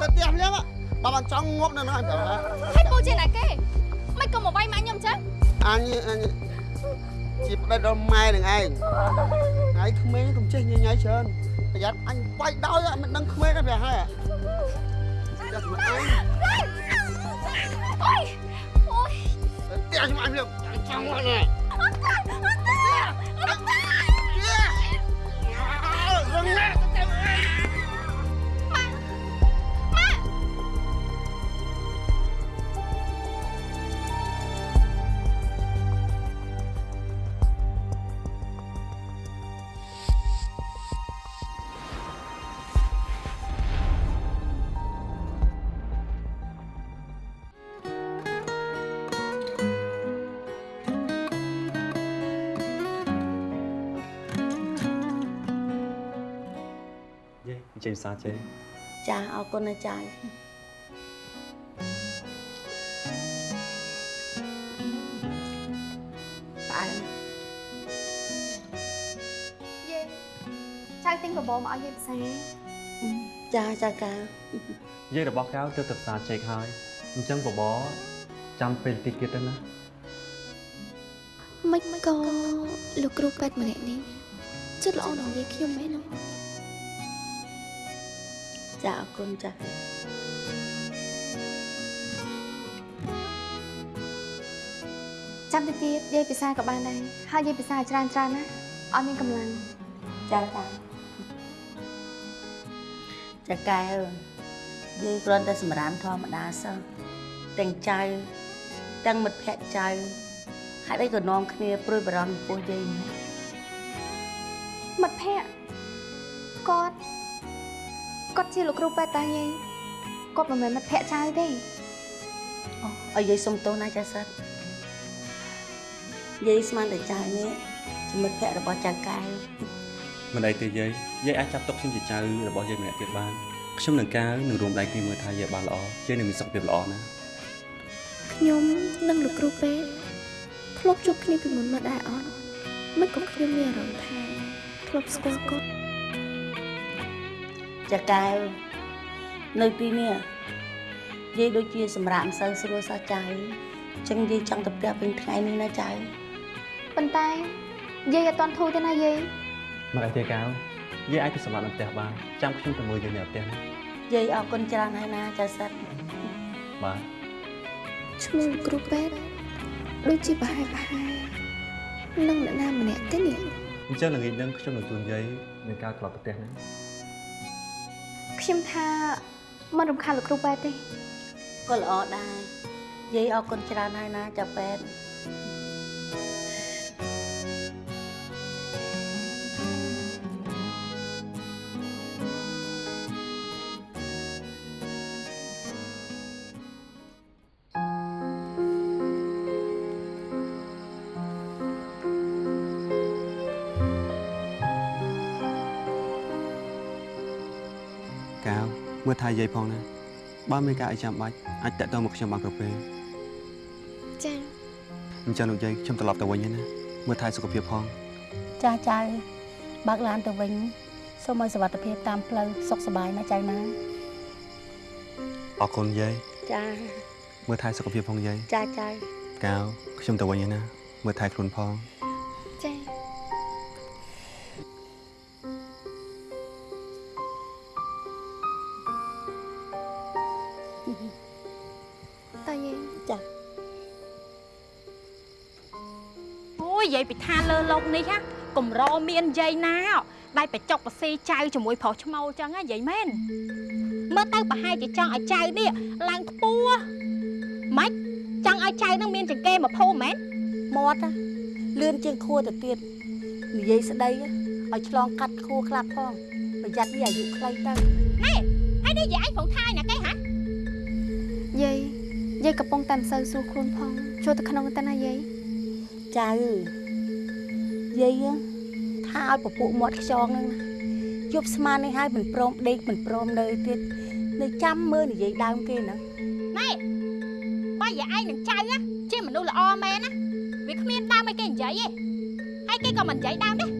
ទៅផ្ទះភ្លាមបើមិនចង់ងប់នៅហ្នឹងឲ្យប្រាប់ថាហើយពូជាណាគេមិនក៏មកវាយម៉ាក់ខ្ញុំចឹងអញអញជាប្តីដល់ម៉ែនឹងឯងថ្ងៃក្មេងកុំចេះញញ៉ៃច្រើនប្រយ័ត្នអញវាយដោយមិនដឹងក្មេងទេប្រហែលចាស់មកឯងអូយអូយទៅផ្ទះខ្ញុំអញភ្លាមចង់មកនេះអត់តាអត់តាអត់តារងណា យេអញ្ចឹងសាចេចាអរគុណណាចាយផ្អែមយេចៅទិញបបរមកឲ្យយាយផ្សារចាចាកាយេរបស់កៅទៅទៅផ្សារចេកហើយអញ្ចឹងបបរចាំពេលតិចទៀតទៅណាមិនក៏លោកគ្រូពេទ្យម្នាក់នេះចិត្តល្អនឹងនិយាយខ្ញុំមែនទេ ចាអរគុណចាចាំតិចទៀតយាយពិសាក៏បានដែរហើយយាយពិសាច្រើនច្រើនណាឲ្យមានកម្លាំងចាចាចាកែវយាយគ្រាន់តែសម្រាមធម្មតាសោះទាំងចៅទាំងមិត្តភក្តិចៅហេតុអីក៏នាំគ្នាព្រួយបារម្ភចំពោះយាយនេះមិត្តភ័ក្តិគាត់ គាត់ជាលោកគ្រូពេទ្យតាយាយគាត់មិនមែនមិត្តភ័ក្តិចៅទេអូឲ្យយាយសុំទោសណាចាសិតយាយស្មានតែចៅនេះជាមិត្តភក្តិរបស់ចៅកែវមិនអីទេយាយយាយអាចចាប់ទុកខ្ញុំជាចៅរបស់យាយម្នាក់ទៀតបានខ្ញុំនឹងកាវនឹងរួមដៃគ្នាមើលថាយាយបានល្អយាយនឹងមានសុខភាពល្អណាស់ខ្ញុំនិងលោកគ្រូពេទ្យធ្លាប់ជួបគ្នាពីមុនមកដែរអត់មិនក៏ខ្ញុំមានអារម្មណ៍ថាធ្លាប់ស្គាល់គាត់ ចាកែវនៅទីនេះយាយដូចជាសម្រាប់មិនសូវស្រួលសោះចៅអញ្ចឹងយាយចង់ទៅផ្ទះពេញថ្ងៃនេះណាចៅប៉ុន្តែយាយអត់តន់ធូរទេណាយាយមិនអីទេកាវយាយអាចទៅសម្រាប់នៅផ្ទះបានចាំខ្ញុំទៅមើលយាយនៅផ្ទះណាយាយអរគុណច្រើនហើយណាចាសិតបាទឈ្មោះលោកគ្រូពេទ្យដូចជាប្រហែលប្រហែលនឹងអ្នកណាម្នាក់ទេនេះអញ្ចឹងល្ងាចហ្នឹងខ្ញុំនឹងជូនយាយនឹងកាវត្រឡប់ទៅផ្ទះណា ខ្ញុំថាមិនរំខានលោកគ្រូពេទ្យទេក៏ល្អដែរយាយអរគុណច្រើនហើយណាចាពេទ្មើលថាយាយផងណាបើមានការអីចាំបាច់អាចតាក់ទងមកខ្ញុំបានគ្រប់ពេលចា៎អញ្ចឹងលោកយាយខ្ញុំត្រឡប់ទៅវិញហើយណាមើលថែសុខភាពផងចាចៅបើកឡានទៅវិញសូមឲ្យសុវត្ថិភាពតាមផ្លូវសុខសប្បាយណាចៅណាអរគុណយាយចាមើលថែសុខភាពផងយាយចាចៅកាវខ្ញុំទៅវិញហើយណាមើលថែខ្លួនផង រមានយាយណាដែលបច្ចុកបសេចៅជាមួយប្រុសឈ្មោលចឹងណាយាយមែនមើលទៅប្រហែលជាចង់ឲ្យចៅនេះឡើងខ្ពស់ម៉េចចង់ឲ្យចៅនឹងមានចង្កេមកភូមិមែនមាត់ណាលឿនជាងខួរទៅទៀតនិយាយស្ដីឲ្យឆ្លងកាត់ខួរខ្លះផងប្រយ័ត្នវាអាយុខ្លីទៅហើយនេះយាយឯងប្រងថាយណាគេហ่ะយាយយាយកំពុងតែមិនសូវស្រួលខ្លួនផងចូលទៅក្នុងទៅណាយាយចៅយាយ ថាឲ្យពពួកមាត់ខ្យងហ្នឹងណាយប់ស្មាននេះហើយមិនព្រមដេកមិនព្រមនៅទៀតនៅចាំមើលនិយាយដើមគេហ្នឹងណែបើយាយឯងនឹងចៅណាជាមនុស្សល្អមែនណាវាគ្មានដើមឲ្យគេនិយាយទេហើយគេក៏មិននិយាយដើមដែរ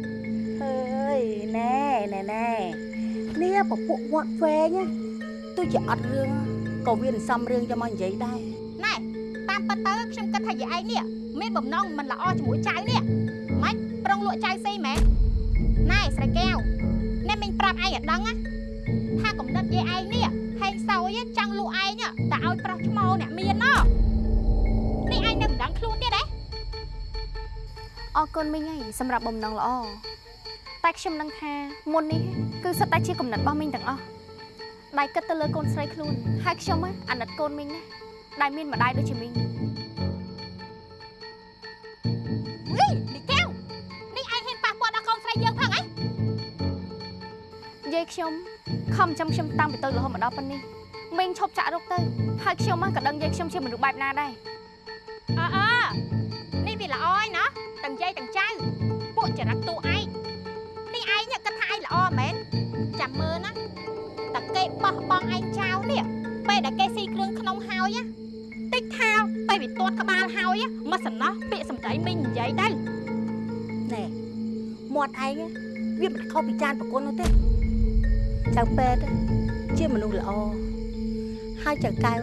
អើយណែណែណែនេះពពួកមាត់វែងណាទទោះជាអត់រឿងក៏វាមិនសមរឿងយកមកនិយាយដែរណែតាមពិតទៅខ្ញុំគិតថាយាយឯងនេះមានបំណងមិនល្អជាមួយចៅនេះម៉េចប្រុងលក់ចៅស៊ីមែន ណែស្រីកែវអ្នកមិញប្រាប់ឯងឲ្យដឹងណាថាកំណត់យាយឯងនេះហេងសោយចង់លក់ឯងតែឲ្យប្រុសឈ្មោលអ្នកមានណោះនេះឯងនៅមិនដឹងខ្លួនទៀតហ៎អរគុណមីងហើយសម្រាប់បំណងល្អតែខ្ញុំនឹងថាមុននេះគឺសិតតែជាកំណត់របស់មីងទាំងអស់ដៃគិតទៅលើកូនស្រីខ្លួនហើយខ្ញុំហ៎អាណិតកូនមីងណាស់ដែលមានម្ដាយដូចជាមីងហីនេះកែវនេះ យាយខ្ញុំខំចាំខ្ញុំតាំងពីតូចរហូតមកដល់ប៉ុណ្នេះមីងឈប់ចាក់រុកទៅហើយខ្ញុំហ៎ក៏ដឹងយាយខ្ញុំជាមនុស្សបែបណាដែរអើអើនេះវាល្អហើយណាទាំងយាយទាំងចៅពួកចរិតតួឯងនេះឯងគិតថាឯងល្អមែនចាំមើលណាតែគេបោះបង់ឯងចោលនេះពេលដែលគេស៊ីគ្រឿងក្នុងហើយណាតិចថាពេលវាទាត់ក្បាលហើយមកសំណោះពាក្យសម្ដីមីងនិយាយទៅណែមាត់ឯងវាមិនខុសពីចានប្រគុណនោះទេ ចៅពេទ្យជាមនុស្សល្អហើយចៅកែវ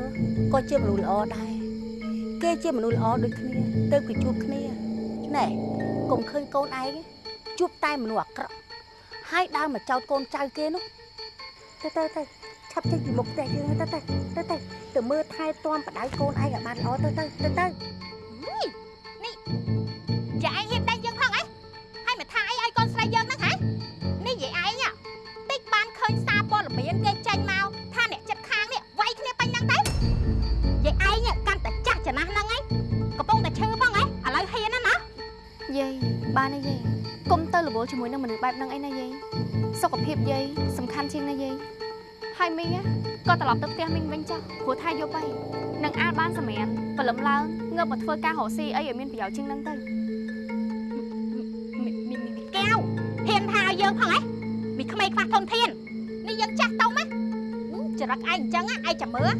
ក៏ជាមនុស្សល្អដែរគេជាមនុស្សល្អដូចគ្នាទៅគេជួបគ្នាណែកុំឃើញកូនឯងជួបតែមនុស្សអាក្រក់ហើយដើរមកចោតកូនចៅគេនោះទៅទៅទៅឆាប់ចេញពីមុខផ្ទះយើងទៅទៅទៅទៅទៅមើលថែទាំបដៅកូនឯងឲ្យបានល្អទៅទៅទៅទៅ បានហើយយាយកុំទៅរវល់ជាមួយនឹងមនុស្សបែបហ្នឹងអីណាយាយសុខភាពយាយសំខាន់ជាងណាយាយហើយមីងណាក៏ត្រឡប់ទៅផ្ទះមីងវិញចុះព្រោះថាយប់ហើយនឹងអាចបានសម្រានព្រលឹមឡើងងើបមកធ្វើការរកស៊ីអីឲ្យមានប្រយោជន៍ជាងហ្នឹងទៅមីមីមីកែវហ៊ានថាឲ្យយើងផងហ៎មីក្មេងខ្វះធនធាននេះយើងចាស់ទៅណាចរិតឯងអញ្ចឹងឯងចាំមើល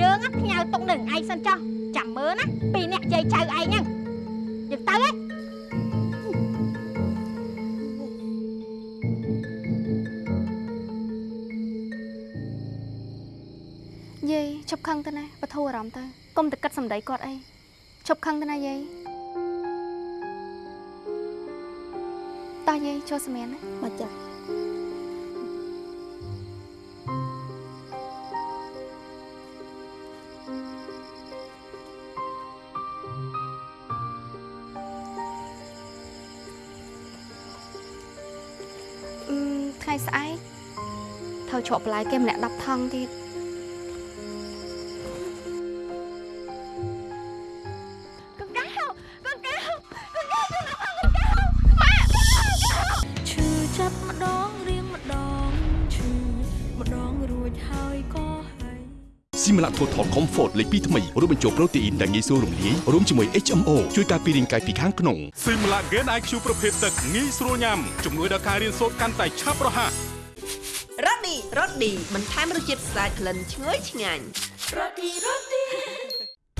យើងផ្ញើទុកនឹងឯងសិនចុះចាំមើលណាពីអ្នកយាយចៅឯងហ្នឹងយើងទៅហ៎ ប់ខឹងទៅណាបធូរអារម្មណ៍ទៅកុំតែគិតសម្ដីគាត់អីឈប់ខឹងទៅណាយាយតោះយាយចូលសម្រានណាមកចាស់អឺថ្ងៃស្អែកត្រូវជ្រក់បន្លែគេម្នាក់10ថង់ទៀត មឡាថូថល Comfort លេខ2ថ្មីរួមបញ្ចូលប្រូតេអ៊ីនដែលងាយស្រួលរំលាយរួមជាមួយ HMO ជួយការពាររាងកាយពីខាងក្នុងស៊ីមឡាហ្គេន IQ ប្រភេទទឹកងាយស្រួលញ៉ាំជំនួយដល់ការរៀនសូត្រកាន់តែឆាប់រហ័សរ៉ូឌីរ៉ូឌីបន្ថែមរសជាតិស្អាតក្លិនឈ្ងុយឆ្ងាញ់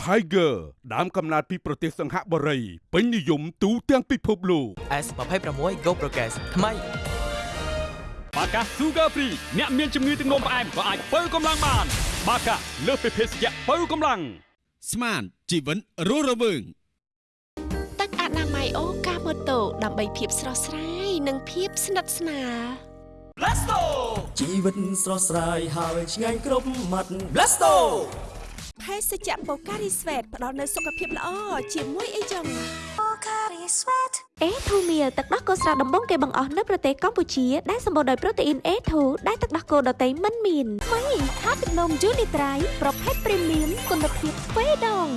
Tiger ដើមកំណើតពីប្រទេសសង្ហបុរីពេញនិយមទូទាំងពិភពលោក S26 Go Progress ថ្មីបាកា Sugar Free អ្នកមានជំងឺទឹកនោមផ្អែមក៏អាចបើកម្លាំងបាន បាកាលើសពីភេសជ្ជៈបើកម្លាំងស្មានជីវិតរស់រវើងទឹកអនាម័យអូកាម៉ូតូដើម្បីភាពស្រស់ស្រាយនិងភាពស្និទ្ធស្នាលជីវិតស្រស់ស្រាយហើយឆ្ងាញ់គ្រប់មាត់ Blasto ភេសជ្ជៈបូការីស្វេតផ្ដល់នូវសុខភាពល្អជាមួយអីចឹងអេធូមៀលទឹកដោះគោស្រស់ដំបងគេបង្អស់នៅប្រទេសកម្ពុជាដែលសម្បូរដោយប្រូតេអ៊ីន A2 ដែលទឹកដោះគោដតៃមិនមានថ្មី ថាទឹកនំយូនីត្រៃប្រភេទព្រីមៀមគុណភាពស្វេដង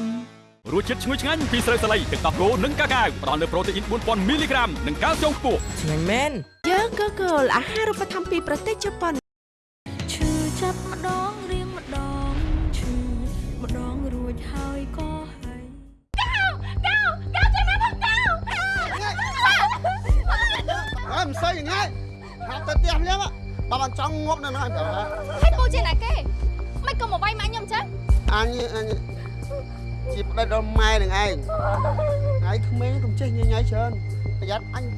រសជាតិឈ្ងុយឆ្ងាញ់ពីស្រូវសាលីទឹកដោះគោនិងកាកាវផ្ដល់នូវប្រូតេអ៊ីន4000មីលីក្រាមនិងកាល់ស្យូមខ្ពស់ឆ្ងាញ់មែនយើងក៏គោលអាហារូបត្ថម្ភពីប្រទេសជប៉ុន ចេះញញ៉ៃច្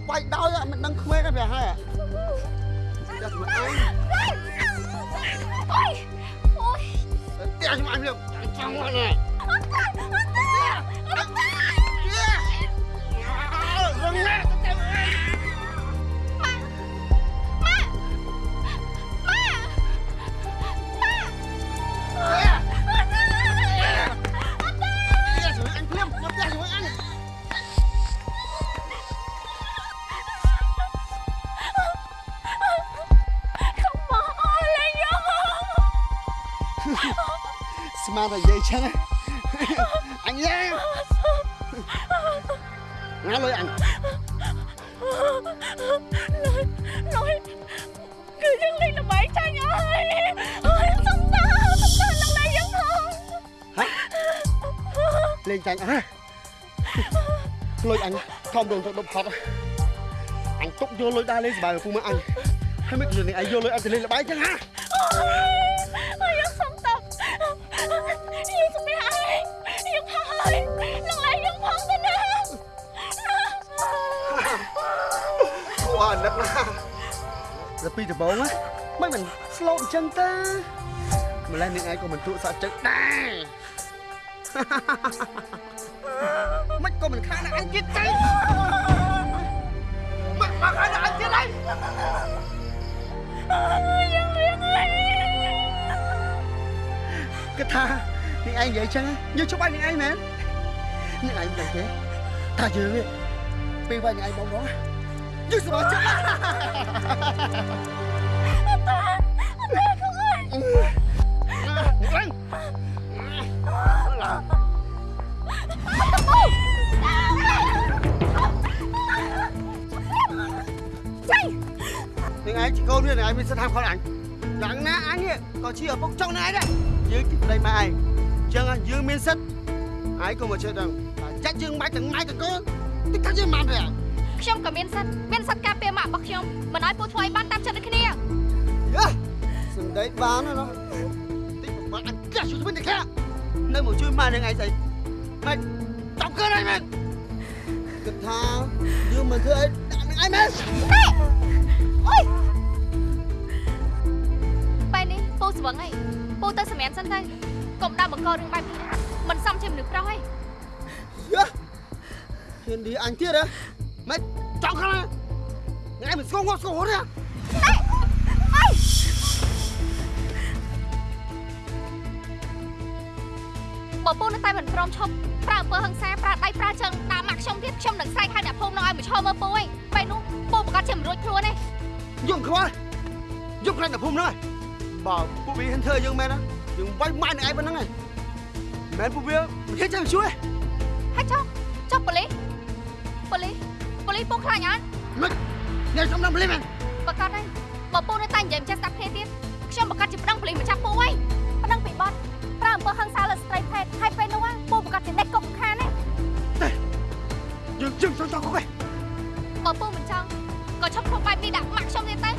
ស្មានតែនិយាយចឹងអញយ៉ាណាលុយអញ nói nói cứ dưng lên là bảy cha nhỏ ơi ơi xong ta xong ta lần này vẫn không លេងចាញ់អើលុយអញខំដងទៅដប់ហត់អញទុកយកលុយដើរលេងសប្បាយមកពូមើលអញហើយមិនខ្លួននេះឯងយកលុយអញទៅលេងល្បែងចឹងហ៎ ពីដំបូងណាមិនមិនស្លូតអញ្ចឹងទេម្ល៉េះនឹងឯងក៏មិនទូសាក់ចិត្តដែរមិនក៏មិនខានអញទៀតទេមកមកខានអញទៀតហើយ dân liền ơi គិតថានឹងឯងនិយាយចឹងយើងជប់ឲ្យនឹងឯងមែននឹងឯងមិនដឹងទេថាយើងនេះពេលវានឹងឯងបងបងយើ ងសប្បាយចិត្តណាស់ ta ta không ơi នឹងឯងនឹងឯងជាកូនវានឹងឯងមានសិទ្ធិហាមឃាត់អញយ៉ាងណាអញនេះក៏ជាឪពុកចុកនឹងឯងដែរយើងទីប្តីម៉ែឯ ងអញ្ចឹងយើងមានសិទ្ធិឯងក៏មកជឿដឹងតែចាច់យើងមិនទាំងម៉ែទាំងកូនតិចថាយើងមិនទេខ្ញុំក៏មានសិទ្ធមានសិទ្ធការពារម៉ាក់របស់ខ្ញុំមិនឲ្យពូធ្វើឲ្យបានតាមចិត្តដូចគ្នាយេសំដីបានណាតិចប្រមាថអញកាសជួយវិញតែខានៅមកជួយម៉ែនឹងឯងស្អីមិនតប់កើអីមែនគិតថាយើងមិនធ្វើអីដាក់នឹងឯងមែនអូយបែរនេះពូស្វឹងអីពូទៅសម្រាប់សិនទៅកុំដើរបង្ករឿងបែបនេះមិនសមជាមនុស្សប្រុសអីយេហ៊ានឌីអញទៀតហ៎ មិនចង់ខ្លាំងថ្ងៃមិនស្គងស្គងហត់ទេបើពូនៅតែមិនព្រមឈប់ប្រើអំពើហិង្សាប្រើដៃប្រើជើងដាក់ម៉ាក់ខ្ញុំទៀតខ្ញុំនឹងស្រែកហៅអ្នកភូមិនោះឲ្យមកឈរមើលពូឯងបែរនោះពូប្រកាសជាមិនរួចខ្លួនទេយើងខ្វល់យកខ្លាញ់តែភូមិហ្នឹងហើយបើពួកវាហ៊ានធ្វើយើងមែនណាយើងវាយម៉ែនឹងឯងប៉ុណ្្នឹងហើយមែនពួកវាមិនហ៊ានចាំជួយហើយចុះចុះប៉ូលីសប៉ូលីស ប៉ូលីសពូខ្លាចអត់មិនអ្នកសំណាំភ្លេមែនប្រកាសហើយបើពូនៅតែនិយាយមិនចេះស្ដាប់គ្នាទៀតខ្ញុំប្រកាសជាប្តឹងប៉ូលីសមកចាប់ពូឯងប្តឹងពីបទប្រើអំពើហិង្សាលើស្ត្រីភេទហើយពេលនោះពូប្រកាសជាដេកគុកខានទេយើងជឹងចង់ចង់គុកឯងបើពូមិនចង់ក៏ឈប់ធ្វើបែបនេះដាក់ម៉ាក់ខ្ញុំទៀតទៅ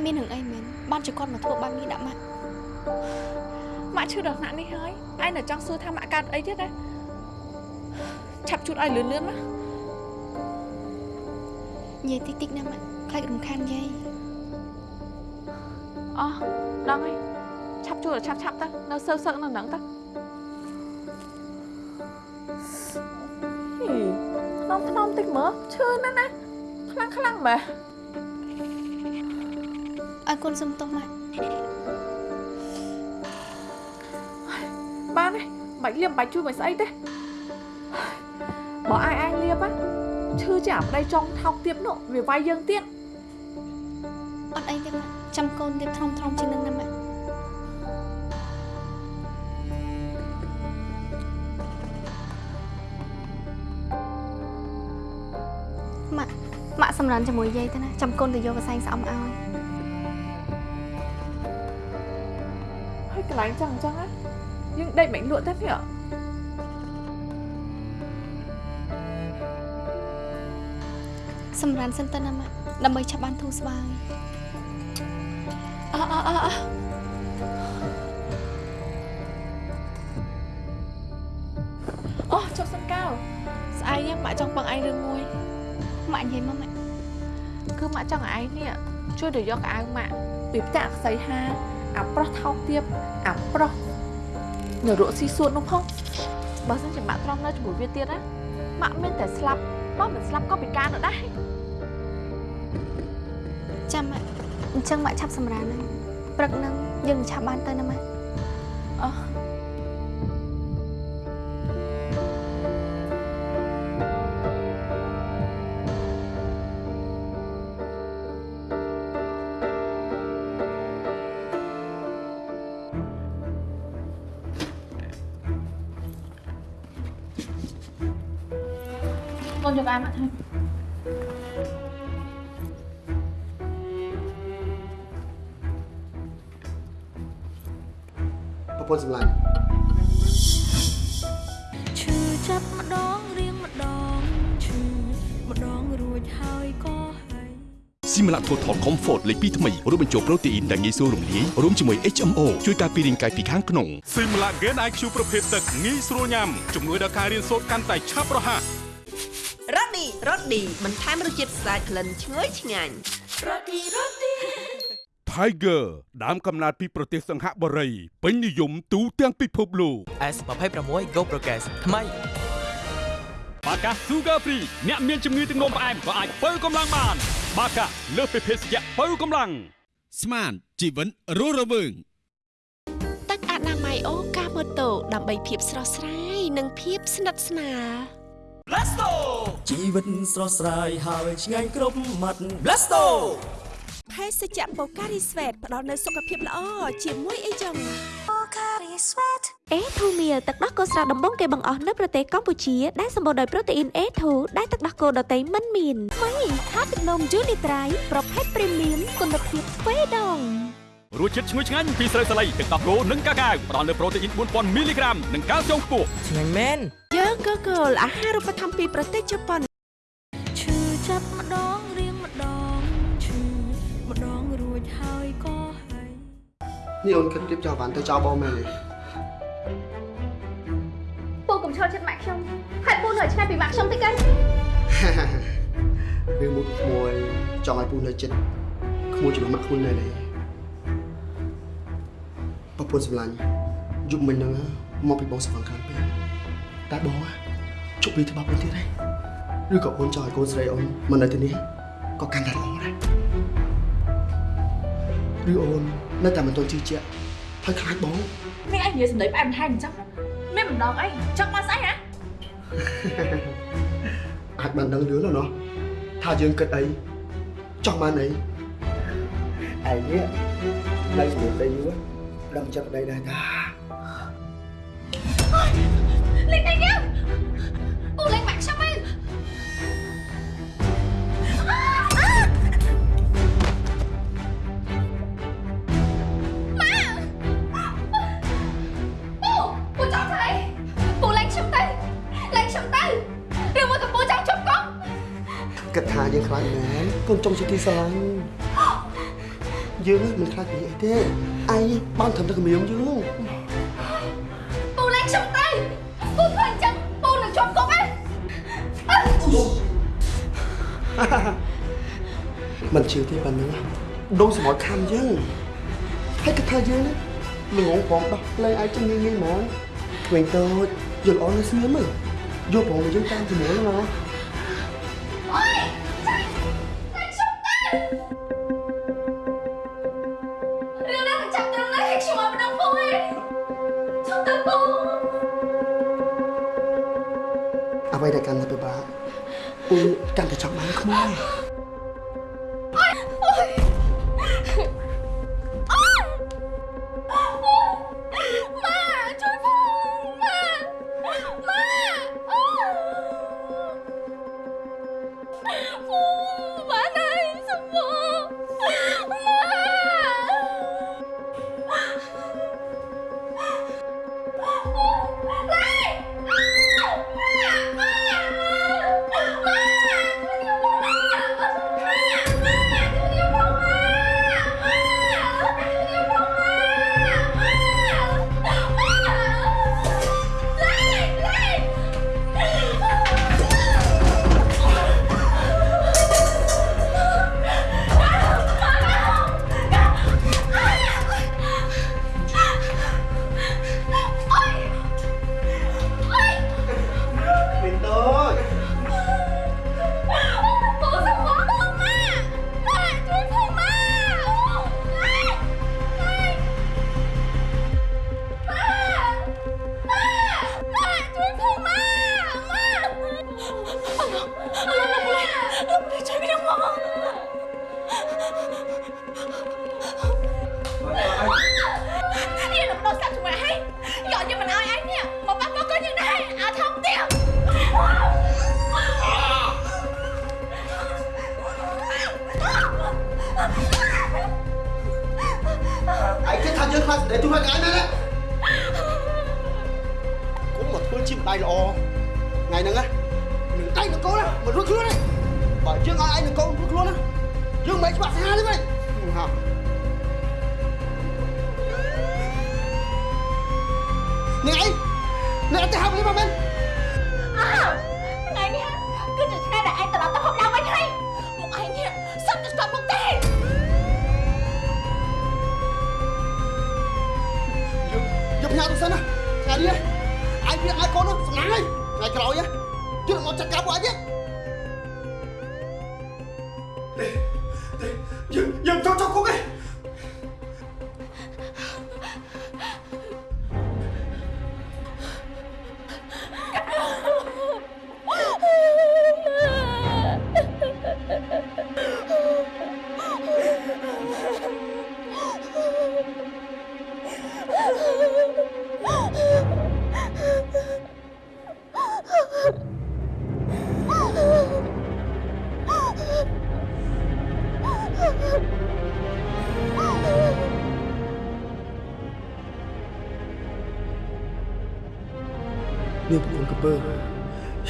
ក់មានរឿងអីមែនបានជាគាត់មកធ្វើបែបនេះដាក់ម៉ាក់ម៉ាក់ឈឺដល់ថ្នាក់នេះហើយឯងនៅចង់សួរថាម៉ាក់កើតអីទៀតណាឆាប់ជូតឲ្យលឿនលឿនមកនិយាយតិចតិចណាម៉ាក់ខ្លាចរំខានយាយអោះដឹងហើយឆាប់ជូតឲ្យឆាប់ឆាប់ទៅនៅសើសើនៅហ្នឹងទៅហីខ្នំខ្នំតិចមើលឈឺណាស់ណាខ្លាំងខ្លាំងមែន ឲ្យកូនសុំទោសមកបានទេបាច់លៀមបាច់ជួយមកស្អីទេបើអាយអាយលៀមឈឺជាអាប្តីចង់ថោកទៀតនោះវាវាយយើងទៀតអត់អីទេមកចាំកូនទៀតធំធំជាងនឹងណាមកម៉ាក់ម៉ាក់សម្រានជាមួយយាយទៅណាចាំកូនទៅយកកសែងស្អំឲ្យ កន្លែងចឹងអញ្ចឹងណាយើងដេកមិនលក់ទេនេះសម្រានសិនទៅណាម៉ាក់ដើម្បីឆាប់បានធូរស្បើយអអអអអូចុះសិនកៅស្អែកហ្នឹងម៉ាក់ចង់ពឹងឯងរឿងមួយម៉ាក់និយាយមកម៉ាក់គឺម៉ាក់ចង់ឲ្យឯងនេះជួយទៅយកកៅអៅម៉ាក់ពីផ្ទះអក្សីហា អាប្រុសថោកទាបអាប្រុសនៅរកស៊ីសួតនោះផងបើសិនជាម៉ាក់ត្រង់នៅជាមួយវាទៀតណាម៉ាក់មានតែស្លាប់បើមិនស្លាប់ក៏ពិការនៅដែរចាំម៉ាក់អញ្ចឹងម៉ាក់ឆាប់សម្រានហើយព្រឹកហ្នឹងយើងនឹងឆាប់បានទៅណាម៉ាក់ កូនយកអាមក thôi ប្រពន្ធសម្លាញ់ឈឺចាប់ម្ដងរៀងម្ដងឈឺម្ដងរួចហើយក៏ហើយស៊ីម៉ាឡា Total Comfort លេខ2ថ្មីរួមបញ្ចូលប្រូតេអ៊ីនដែលងាយស្រួលរំលាយរួមជាមួយ HMO ជួយការពាររាងកាយពីខាងក្នុងស៊ីមឡាហ្គេន IQ ប្រភេទទឹកងាយស្រួលញ៉ាំជំនួយដល់ការរៀនសូត្រកាន់តែឆាប់រហ័ស រ៉ូឌីរ៉ូឌីបន្ថែមរសជាតិស្អាតក្លិនឈ្ងុយឆ្ងាញ់រ៉ូឌីរ៉ូឌី Tiger ដើមកំណើតពីប្រទេសសង្ហបុរីពេញនិយមទូទាំងពិភពលោក S26 Go Progress ថ្មីបាកា Sugar Free អ្នកមានជំងឺទឹកនោមផ្អែមក៏អាចបើកម្លាំងបាន បាកាលើសពីភេសជ្ជៈបើកម្លាំងស្មានជីវិតរស់រវើងទឹកអនាម័យអូកាម៉ូតូដើម្បីភាពស្រស់ស្រាយនិងភាពស្និទ្ធស្នាល Blasto ជីវិតស្រស់ស្រាយហើយឆ្ងាញ់គ្រប់មាត់ Blasto ភេសជ្ជៈបូការីស្វេតផ្ដល់នូវសុខភាពល្អជាមួយអីចឹងបូការីស្វេតអេធូមៀលទឹកដោះគោស្រស់ដំបងគេបង្អស់នៅប្រទេសកម្ពុជាដែលសម្បូរដោយប្រូតេអ៊ីន A2 ដែលទឹកដោះគោដតៃមិនមានថ្មីខាទឹកនំយូនីត្រៃប្រភេទព្រីមៀមគុណភាពស្វេដងរសជាតិឈ្ងុយឆ្ងាញ់ពីស្រូវសាលីទឹកដោះគោនិងកាកាវផ្ដល់នូវប្រូតេអ៊ីន4000មីលីក្រាមនិងកាល់ស្យូមខ្ពស់ឆ្ងាញ់មែន យើងក៏គោលអាហារូបត្ថម្ភពីប្រទេសជប៉ុនឈឺចាប់ម្ដងរៀងម្ដងឈឺម្ដងរួចហើយក៏ហើយនេះអូនគិតរៀបចំបានទៅចោលបងមែនទេពូកុំឈរចិត្តម៉ាក់ខ្ញុំហើយពូនៅឆ្ងាយពីម៉ាក់ខ្ញុំតិចទៅរឿងមួយក្មួយចង់ឲ្យពូនៅចិត្តក្មួយជាមួយម៉ាក់ក្មួយនៅនេះប្រពន្ធសម្លាញ់យប់មិញហ្នឹងមកពីបងស្វងខាងពេក តែបងជប់ពីច្បាប់អូនទៀតហើយឬក៏អូនចង់ឲ្យកូនស្រីអូនមកនៅទីនេះក៏កាន់តែល្អដែរឬអូននៅតែមិនទាន់ជឿជាក់ហើយខ្លាចបងនេះឯងនិយាយសម្ដីផ្អែមថែមអញ្ចឹងមានម្ដងអីចង់មកស្អីហ៎អាចបានដឹងលឿនណាស់ថាយើងគិតអីចង់បានអីឯនេះនៅជាមួយប្តីយូរដឹងចិត្តប្តីដែរតា ស្រឡាញ់យើងមិនខ្លាចពីអីទេឯងបានត្រឹមតែគម្រាមយើងពូលេងខ្ញុំទៅពូធ្វើអញ្ចឹងពូនឹងជាប់គុកឯងមិនជឿទេប៉ុណ្ណឹងដូរសម្បល់ខំយើងហើយគិតថាយើងល្ងងផងដោះលែងឯងចឹងងាយងាយហ្មងក្មេងតូចយល់អនស្ងៀមយកផងយើងតាមជាមួយណា អ្វីដែលកាន់តែពិបាកពូកាន់តែចង់បានក្មួយ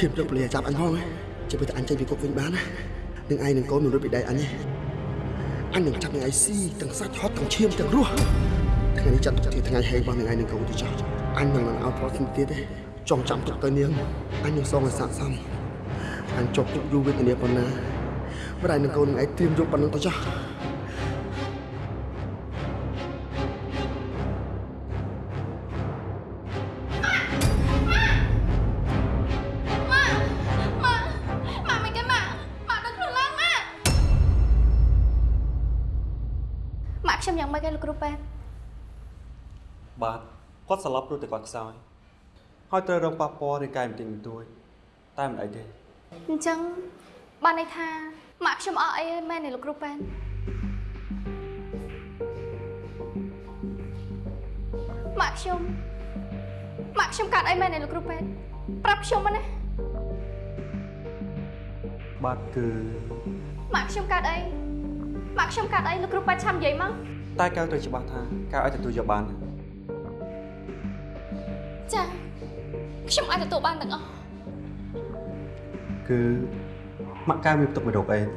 ហ៊ានយកពលាចាប់អញផងចាំពេលតែអញចេញពីគុកវិញបានណានឹងឯងនឹងកូនមិនរួចពីដៃអញទេអញនឹងចាប់នឹងឯងស៊ីទាំងសាច់ហត់ទាំងឈាមទាំងរស់ថ្ងៃនេះចាត់ទុកជាថ្ងៃហេរបស់នឹងឯងនឹងកូនទៅចោះអញមិននឹងឲ្យផលស្មទៀតទេចង់ចាំទុកទៅនាងអញនឹងសងឲ្យស័ក្តិសមអញចប់ទុកយូរវេទនាប៉ុណ្ណាម្ដាយនឹងកូននឹងឯងត្រៀមយកប៉ុណ្ណឹងទៅចោះ យ៉ាងម៉េចគេលោកគ្រូប៉ែនបាទគាត់ស្លាប់ព្រោះតែគាត់ខ្សោយហើយត្រូវរងប៉ះពាល់រាងកាយបន្តិចបន្តួចតែមិនអីទេអញ្ចឹងបានន័យថាម៉ាក់ខ្ញុំអស់អីហើយមែនទេលោកគ្រូប៉ែនម៉ាក់ខ្ញុំម៉ាក់ខ្ញុំកាត់អីមែនទេលោកគ្រូប៉ែនប្រាប់ខ្ញុំមកណាបាទគឺម៉ាក់ខ្ញុំកាត់អីម៉ាក់ខ្ញុំកាត់អីលោកគ្រូប៉ែនឆាំនិយាយមក តែកៅត្រូវច្បាស់ថាកៅឲ្យទទួលយកបានណាចាខ្ញុំអាចទទួលបានទាំងអស់គឺម៉ាក់កៅមានផ្ទុកមេរោគអេដស៍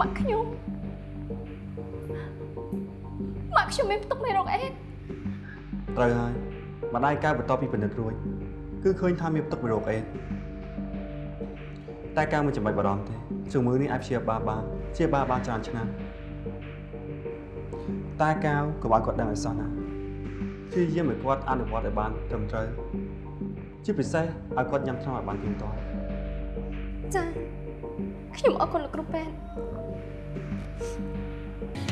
ម៉ាក់ខ្ញុំម៉ាក់ខ្ញុំមានផ្ទុកមេរោគអេដស៍ត្រូវហើយម្ដាយកើបន្ទាប់ពីពិនិត្យរួចគឺឃើញថាមានផ្ទុកមេរោគអេដស៍ តែកើមិនចាំបាច់បារម្ភទេជំងឺនេះអាចព្យាបាលបានព្យាបាលបានច្រើនឆ្នាំតែកៅក៏ឲ្យគាត់ដឹងឲ្យសោះណាព្យាយាមឲ្យគាត់អនុវត្តឲ្យបានត្រឹមត្រូវជាពិសេសឲ្យគាត់ញ៉ាំថ្នាំឲ្យបានទៀងទាត់ចាខ្ញុំអរគុណលោកគ្រូប៉ែន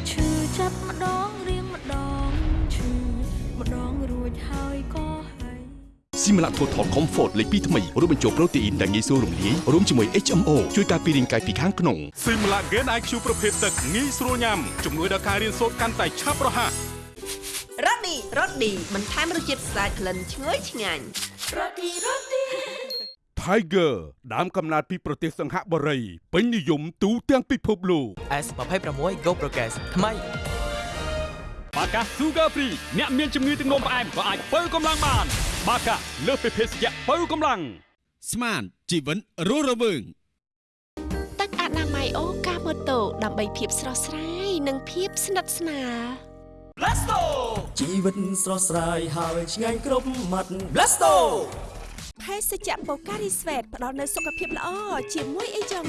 ឈឺចាប់ម្ដងរៀងម្ដងឈឺម្ដងរួចហើយក៏ហើយ ស៊ីមឡាថូថល Comfort លេខ2ថ្មីរួមបញ្ចូលប្រូតេអ៊ីនដែលងាយស្រួលរំលាយរួមជាមួយ HMO ជួយការពាររាងកាយពីខាងក្នុងស៊ីមឡាហ្គេន IQ ប្រភេទទឹកងាយស្រួលញ៉ាំជំនួយដល់ការរៀនសូត្រកាន់តែឆាប់រហ័សរ៉ូឌីរ៉ូឌីបន្ថែមរសជាតិស្អាតក្លិនឈ្ងុយឆ្ងាញ់រ៉ូឌីរ៉ូឌី Tiger ដើមកំណើតពីប្រទេសសង្ហបុរីពេញនិយមទូទាំងពិភពលោក S26 Go Progress ថ្មី បាកា Sugar Free អ្នកមានជំងឺទឹកនោមផ្អែមក៏អាចបើកម្លាំងបាន បាកាលើសពីភេសជ្ជៈបើកម្លាំងស្មានជីវិតរស់រវើងទឹកអនាម័យអូកាម៉ូតូដើម្បីភាពស្រស់ស្រាយនិងភាពស្និទ្ធស្នាល Blasto ជីវិតស្រស់ស្រាយហើយឆ្ងាញ់គ្រប់មាត់ Blasto ភេសជ្ជៈបូការីស្វេតផ្ដល់នូវសុខភាពល្អជាមួយអីចឹង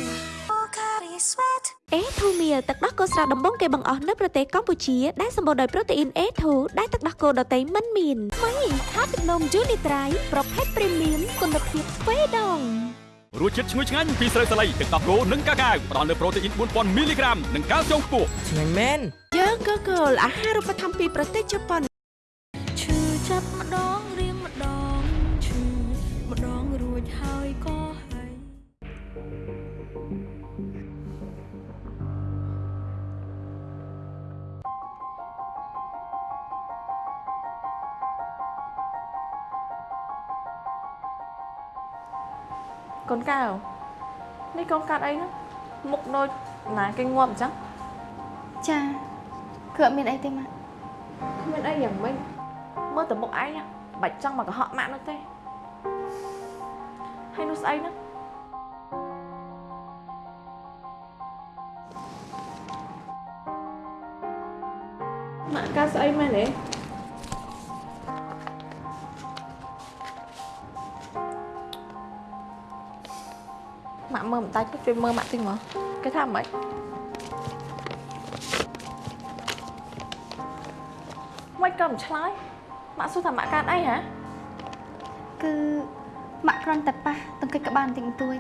បូការីស្វេត អេធូមៀទឹកដោះគោស្រស់ដំបងគេបង្អស់នៅប្រទេសកម្ពុជាដែលសម្បូរដោយប្រូតេអ៊ីនអេធូដែលទឹកដោះគោដតៃមិនមានថ្មីខាទឹកនំយូនីត្រៃប្រភេទព្រីមៀមគុណភាពទ្វេដងរសជាតិឈ្ងុយឆ្ងាញ់ពីស្រូវសាលីទឹកដោះគោនិងកាកាវផ្ដល់នូវប្រូតេអ៊ីន4000មីលីក្រាមនិងកាល់ស្យូមខ្ពស់ឆ្ងាញ់មែនយើកកលអាហារូបត្ថម្ភពីប្រទេសជប៉ុន កូនកៅនេះកូនកាត់អីហ្នឹងមុខដូចណាគេងាប់អញ្ចឹងចាគឺអត់មានអីទេម៉ាក់គ្មានអីយ៉ាងម៉េចមើ មុខឯងណាបាច់ចង់មកកុហកម៉ាក់នោះទេហើយនោះស្អីហ្នឹងម៉ាក់កាស្អីមែនទេម៉ាក់មើលមិនដាច់ទេជួយមើលម៉ាក់តិចមកគេថាម៉េចមិនក៏មិនឆ្លើយម៉ាក់សួរថាម៉ាក់កើតអីហ៎គឺម៉ាក់គ្រាន់តែប៉ះទង្គិចក្បាលបន្តិចបន្តួច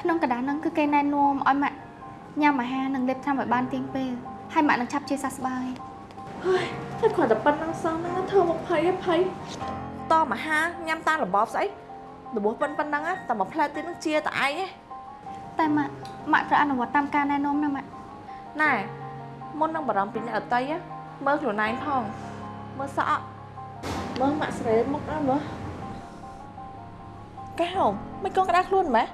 ក្នុងកណ្ដាលហ្នឹងគឺគេណែនាំឲ្យម៉ាក់ញ៉ាំអាហារនិងលេបថ្នាំឲ្យបានទៀងពេលហើយម៉ាក់នឹងឆាប់ជាសះស្បើយហើយតែគ្រាន់តែប៉ុណ្្នឹងសោះហ្នឹងធ្វើមកភ័យឯភ័យតមអាហារញ៉ាំតាមរបបស្អីរបួសប៉ុណ្ប៉ុណ្្នឹងតែមួយផ្លែទៀតនឹងជាតឯងឯង តែម៉ាក់ម៉ាក់ត្រូវអនុវត្តតាមការណែនាំណាម៉ាក់ណែមុននឹងបារម្ភពីអ្នកដតីណាមើលខ្លួនឯងផងមើលសក់មើលម៉ាក់ស្រេមុខណាមើលកែហមមិនក៏ក្តៅខ្លួនម៉េះ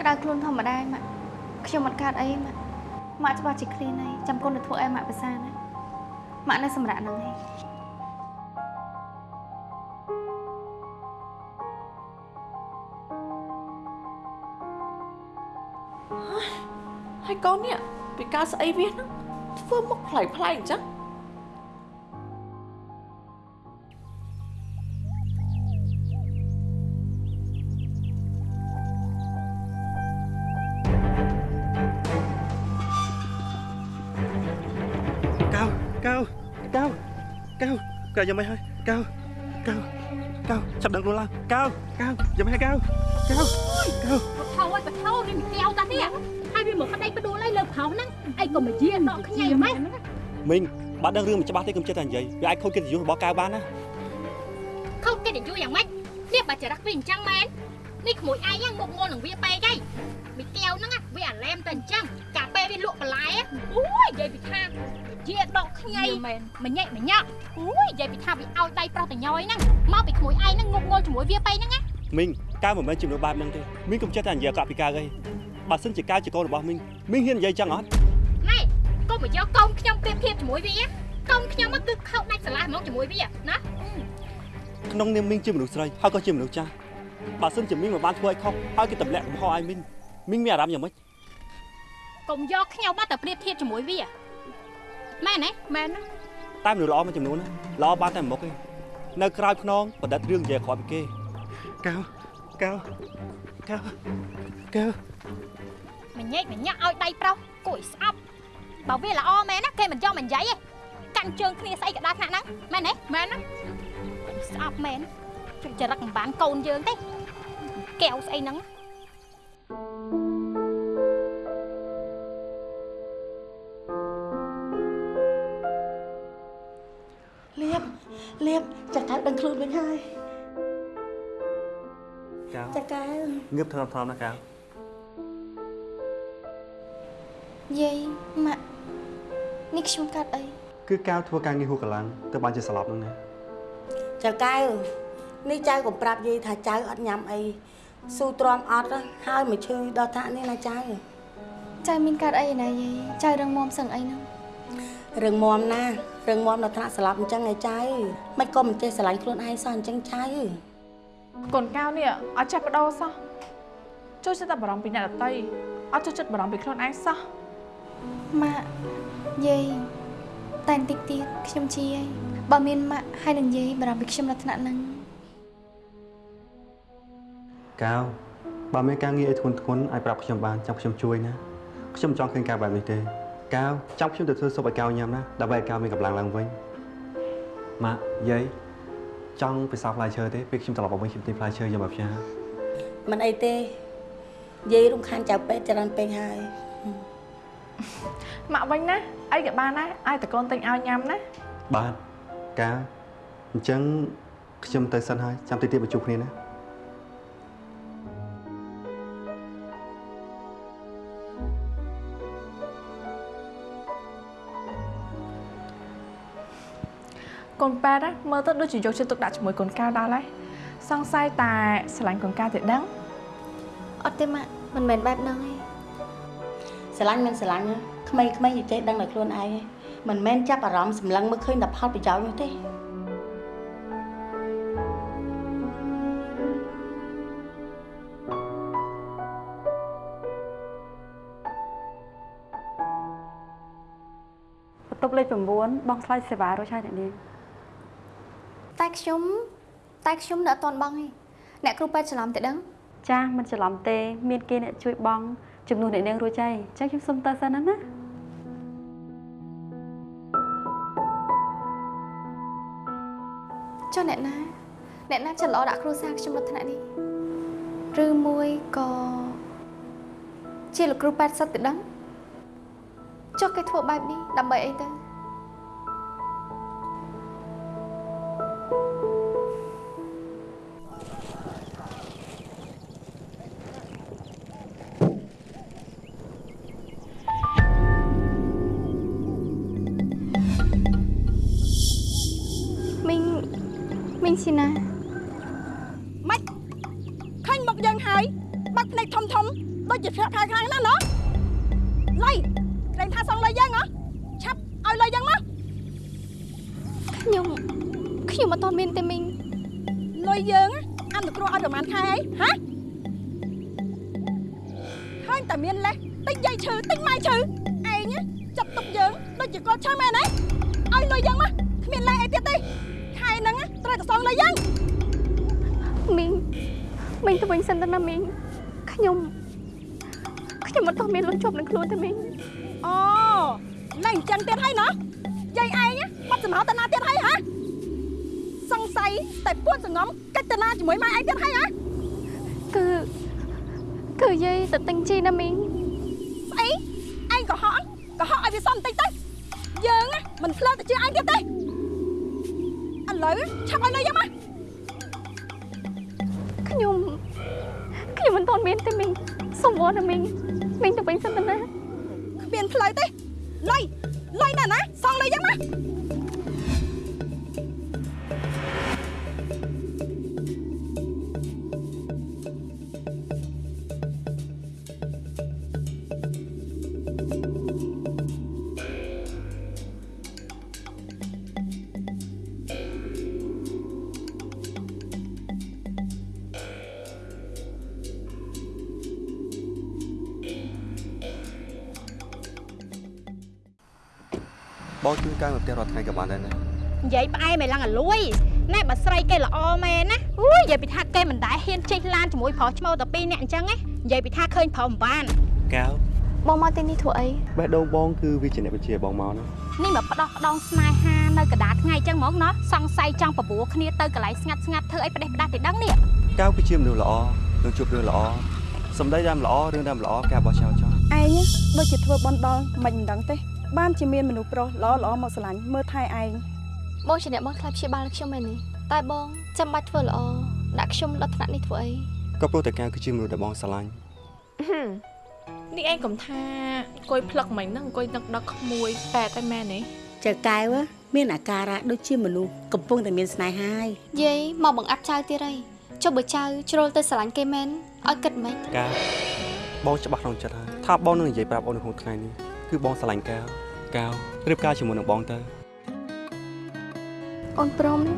ក្តៅខ្លួនធម្មតាឯងម៉ាក់ខ្ញុំអត់កើតអីម៉ាក់ម៉ាក់ច្បាស់ជាឃ្លានហើយចាំគុណទៅធ្វើឲ្យម៉ាក់ប្រសាណាម៉ាក់នៅសម្រាប់ហ្នឹងឯងហើយ កូននេះពីការស្អីវាហ្នឹងធ្វើមុខប្លែកប្លែកអញ្ចឹងកៅកៅកៅកៅកៅយ៉ាងម៉េចហើយកៅ កៅកៅចាប់ដឹងខ្លួនឡើងកៅកៅយ៉ាងម៉េចហើយកៅកៅកៅបថោឲ្យបថោនេះមីកែវតានេះហើយវាមកប្តីបដួលឲ្យលើប្រហោហ្នឹងអីក៏មកយាដកខ្ញែម៉េចមីងបាត់ដឹងរឿងមិនច្បាស់ទេកុំចិត្តតែនិយាយវាអាចខូចកិត្តិយសរបស់កៅបានណាខុសកិត្តិយសយ៉ាងម៉េចនេះបើចរិតវាអញ្ចឹងមែននេះក្មួយឯងហ្នឹងមុខងល់នឹងវាពេកហីមីកែវហ្នឹងវាអាឡែមទៅអញ្ចឹងកាពេលវាលក់បន្លែអូយនិយាយពីថាជាដកខ្ញៃមែនមញ៉ែមញ៉ក់អូយនិយាយពីថាវាឲ្យដៃប្រុសតញយហ្នឹងមកពីក្មួយឯងហ្នឹងងប់ងល់ជាមួយវាពេកហ្នឹងណាមីង កៅមិនមែនជំនួសបែបហ្នឹងទេមីងកុំចិត្តតែនិយាយអាកប្បពីកៅអីបើសិនជាកៅជាកូនរបស់មីងមីងហ៊ាននិយាយចឹងអត់ណែកុំមកយកកូនខ្ញុំប្រៀបធៀបជាមួយវាកូនខ្ញុំមកគឺខោដាច់ស្រឡះហ្មងជាមួយវាណាក្នុងនាមមីងជាមនុស្សស្រីហើយក៏ជាមនុស្សចាស់បើសិនជាមីងមិនបានធ្វើឲ្យខុសហើយគេទម្លាក់កំហុសឲ្យមីងមីងមានអារម្មណ៍យ៉ាងម៉េចកុំយកខ្ញុំមកតែប្រៀបធៀបជាមួយវាមែនទេមែនណាតែមនុស្សល្អមួយចំនួនណាល្អបានតែមុខទេនៅក្រៅខ្នងបដិទ្ធរឿងនិយាយក្រោយពីគេកៅ កៅកៅកៅមញែកមញ៉ាក់ឲ្យដៃប្រុសគួរឲ្យស្អប់បើវាល្អមែនណាគេមិនយកមិននិយាយទេកាន់ជើងគ្នាស្អីក៏ដល់ថ្នាក់ហ្នឹងមែនទេមែនណាស្អប់មែនជិះចរិតមិនបានកូនយើងទេកែវស្អីហ្នឹងលៀបលៀបចាកៅដឹងខ្លួនវិញហើយ កៅចាកៅងើបថំថំណាកៅយាយម៉ាក់នេះខ្ញុំកាត់អីគឺកៅធ្វើការងារហួសកម្លាំងទៅបានជាស្លាប់ហ្នឹងណាចាកៅនេះចៅក៏ប្រាប់យាយថាចៅអត់ញ៉ាំអីស៊ូទ្រាំអត់ហើយមកឈឺដល់ថ្នាក់នេះណាចៅចៅមានកាត់អីណាយាយចៅរឹងមាំសឹងអីហ្នឹងរឿងមមណារឿងមមដល់ថ្នាក់ស្លាប់អញ្ចឹងឯចៅមិនក៏មិនចេះស្រឡាញ់ខ្លួនឯងសោះអញ្ចឹងចៅ កូនកៅនេះអត់ចេះបដោសោះចូលចិត្តតែបារម្ភពីអ្នកដតីអត់ចូលចិត្តបារម្ភពីខ្លួនឯងសោះម៉ាក់យាយតែបន្តិចទៀតខ្ញុំជាយាយបើមានម៉ាក់ហើយនឹងយាយបារម្ភពីខ្ញុំនៅថ្នាក់ហ្នឹងកៅបើមានការងារឲ្យធ្ងន់ធ្ងរឲ្យប្រាប់ខ្ញុំបានចាំខ្ញុំជួយណាខ្ញុំចង់ឃើញកៅបែបនេះទេកៅចាំខ្ញុំទៅធ្វើស៊ុបឲ្យកៅញ៉ាំណាដើម្បីឲ្យកៅមានកម្លាំងឡើងវិញម៉ាក់យាយ ចង់ពិសោធន៍ផ្លែឈើទេពេលខ្ញុំត្រឡប់មកវិញខ្ញុំទិញផ្លែឈើយកមកផ្ញើមិនអីទេយាយរំខានចៅពេទ្យច្រើនពេកហើយម៉ាក់វិញណាអីក៏បានដែរឲ្យតកូនទិញឲ្យញ៉ាំណាបាទកៅអញ្ចឹងខ្ញុំទៅសិនហើយចាំតិចទៀតមកជួបគ្នាណា កូនប៉ែតណាមើលទៅដូចជាយកចិត្តទុកដាក់ជាមួយកូនកៅដល់ហើយសង្ស័យតែស្រឡាញ់កូនកៅទេដឹងកអត់ទេម៉ាក់មិនមែនបែបហ្នឹងទេស្រឡាញ់មិនស្រឡាញ់ណាក្មេងៗនិយាយដឹងតែខ្លួនឯងឯងមិនមែនចាប់អារម្មណ៍សម្លឹងមើលឃើញតែផលប្រយោជន៍នោះទេបន្ទប់លេខ9បងឆ្លៃសេវារួចហើយអ្នកនាង តែខ្ញុំតែខ្ញុំនៅអត់ទាន់បងទេអ្នកគ្រូពេទ្យច្រឡំតែដឹងចាស់មិនច្រឡំទេ មានគេអ្នកជួយបងជំនួសអ្នកនាងរួចហើយអញ្ចឹងខ្ញុំសុំទៅសិនណាណាចុះអ្នកណាអ្នកណាចិត្តល្អដាក់គ្រូសាខ្ញុំនៅថ្នាក់នេះឬមួយក៏ជាលោកគ្រូប៉ែតសិតទៅដឹងចុះគេធ្វើបែបនេះដើម្បីអីទៅ ម៉េចឃើញមុខយើងហើយបាត់ភ្នែកធំធំដូចជាភ័ក្រខ្លាំងខ្លាំងណាស់ណោះលៃក្រែងថាសងលុយយើងហ៎ឆាប់ឲ្យលុយយើងមកខ្ញុំខ្ញុំអត់ទាន់មានទេមីងលុយយើងអនុគ្រោះឲ្យប្រហែលខែអីហ៎ឃើញតែមានលេសតិចយាយឈឺតិចម៉ែឈឺឯងចាប់ទុកយើងដូចជាគាត់ឈឺមែនទេឲ្យលុយយើងមកគ្មានលេសអីទៀតទេខែហ្នឹងត្រូវតែសងលុយយើង មីងមីងទៅវិញសិនទៅណាមីងខ្ញុំខ្ញុំអត់ទាន់មានលុយជាប់នឹងខ្លួនទេមីងអូឡើងអញ្ចឹងទៀតហើយណោះយាយឯងបាត់សម្រោតាណាទៀតហើយហ៎សង្ស័យតែពួនសងំកិច្ចតាណាជាមួយម៉ែឯងទៀតហើយហ៎គឺគឺយាយទៅទិញជីណាមីងស្អីឯងកុហកកុហកឲ្យវាសមបន្តិចទៅយើងមិនឆ្លើទៅជឿឯងទៀតទេឥឡូវឆាប់ឲ្យលុយយកមក ខ្ញុំខ្ញុំមិនទាន់មានទេមីងសុំវល់ណាមីងមីងទៅវិញសិនទៅណាគ្មានផ្លូវទេលុយលុយណាស់ណាសងលុយយកម បងជួយកៅមកផ្ទះរាល់ថ្ងៃក៏បានដែរណានិយាយផ្អែមឲ្យឡើងអាលួយណែបើស្រីគេល្អមែនណាអូយនិយាយពីថាគេមិនដែលហ៊ានចេះឡានជាមួយប្រុសឈ្មោះតែពីរនាក់អញ្ចឹងណានិយាយពីថាឃើញប្រុសមិនបានកៅបងមកទីនេះធ្វើអីបេះដូងបងគឺវាជាអ្នកបញ្ជាបងមកណានេះមកផ្ដោះផ្ដងស្នេហានៅកណ្ដាលថ្ងៃអញ្ចឹងហ្មងណោះសង្ស័យចង់បបួរគ្នាទៅកន្លែងស្ងាត់ស្ងាត់ធ្វើអីផ្ដេសផ្ដាស់ទៅដឹងនេះកៅគឺជាមនុស្សល្អនឹងជួបរឿងល្អសម្ដីដើមល្អរឿងដើមល្អការបោះចោលចោលឯងដូចជាធ្វើបន់ដល់មិនមិនដឹងទេ បានជាមានមនុស្សប្រុសល្អល្អមកស្រឡាញ់មើលថែឯងបងជាអ្នកមកខ្លាចព្យាបាលខ្ញុំមែននេះតែបងចាំបាច់ធ្វើល្អដាក់ខ្ញុំដល់ថ្នាក់នេះធ្វើអីក៏ព្រោះតែកៅគឺជាមនុស្សដែលបងស្រឡាញ់នេះឯងកំថាអង្គុយផ្លឹកមិញហ្នឹងអង្គុយនឹកដឹកក្មួយតែតែមែនទេចៅកែវមានអាការៈដូចជាមនុស្សកំពុងតែមានស្នេហាហើយយាយមកបង្អាប់ចៅទៀតហើយចុះបើចៅជ្រុលទៅស្រឡាញ់គេមែនឲ្យគិតមិនកៅបងច្បាស់ក្នុងចិត្តហើយថាបងនឹងនិយាយប្រាប់អូននៅក្នុងថ្ងៃនេះគឺបងស្រឡាញ់កៅ កៅរៀបការជាមួយនឹងបងទៅអូនព្រមទេ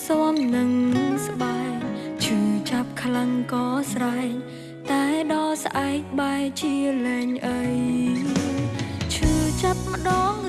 ទៅផ្សំនឹងស្បែកឈឺចាប់ខ្លាំងក៏ស្រែកតែដល់ស្អែកបែរជាលែងអីឈឺចាប់ម្ដង